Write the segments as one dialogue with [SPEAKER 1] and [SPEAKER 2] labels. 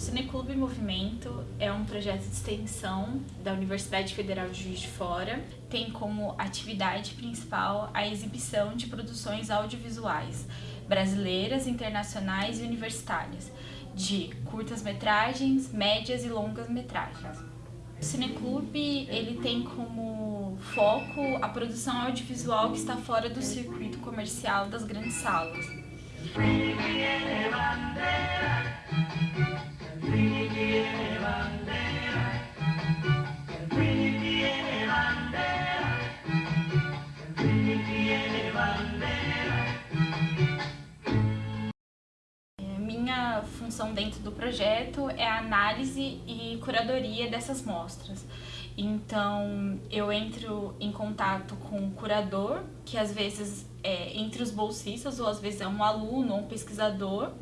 [SPEAKER 1] Cineclube Movimento é um projeto de extensão da Universidade Federal de Juiz de Fora. Tem como atividade principal a exibição de produções audiovisuais brasileiras, internacionais e universitárias, de curtas-metragens, médias e longas-metragens. O Cineclube ele tem como foco a produção audiovisual que está fora do circuito comercial das grandes salas. Minha função dentro do projeto é a análise e curadoria dessas mostras. Então, eu entro em contato com o curador, que às vezes é entre os bolsistas, ou às vezes é um aluno ou um pesquisador,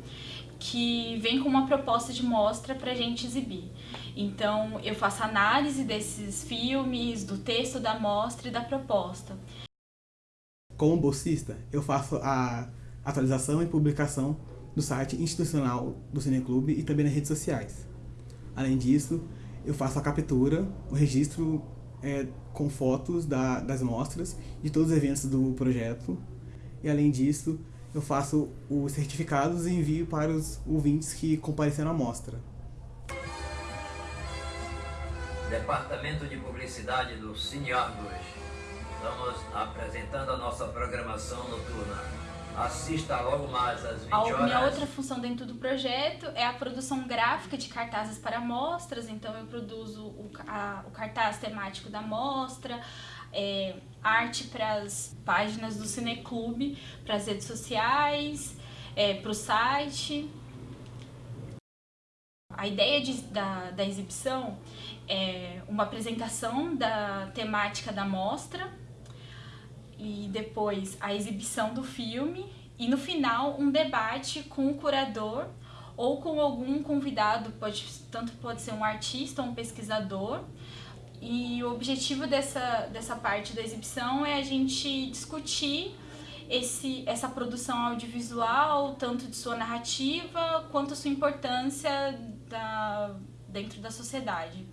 [SPEAKER 1] que vem com uma proposta de mostra para a gente exibir. Então, eu faço análise desses filmes, do texto da mostra e da proposta.
[SPEAKER 2] Como bolsista, eu faço a atualização e publicação do site institucional do Cineclube e também nas redes sociais. Além disso, eu faço a captura, o registro é, com fotos da, das mostras, de todos os eventos do projeto. E além disso, eu faço os certificados e envio para os ouvintes que compareceram à mostra.
[SPEAKER 3] Departamento de Publicidade do Cineargos. Estamos apresentando a nossa programação noturna. Assista logo mais às 20 horas.
[SPEAKER 1] A minha outra função dentro do projeto é a produção gráfica de cartazes para mostras, então eu produzo o, a, o cartaz temático da mostra, é, arte para as páginas do Cineclube, para as redes sociais, é, para o site. A ideia de, da, da exibição é uma apresentação da temática da mostra, e depois a exibição do filme e no final um debate com o curador ou com algum convidado, pode, tanto pode ser um artista ou um pesquisador. E o objetivo dessa, dessa parte da exibição é a gente discutir esse, essa produção audiovisual, tanto de sua narrativa quanto sua importância da, dentro da sociedade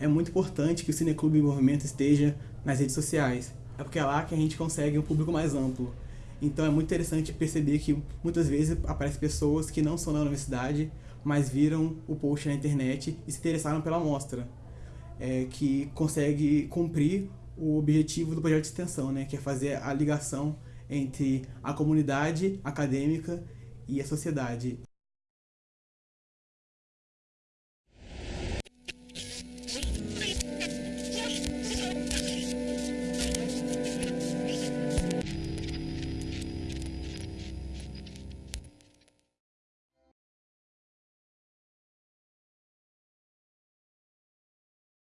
[SPEAKER 2] é, muito importante que o Cineclube Movimento esteja nas redes sociais. É porque é lá que a gente consegue um público mais amplo. Então é muito interessante perceber que muitas vezes aparecem pessoas que não são da universidade, mas viram o post na internet e se interessaram pela mostra, é, que consegue cumprir o objetivo do projeto de extensão, né, que é fazer a ligação entre a comunidade acadêmica e a sociedade.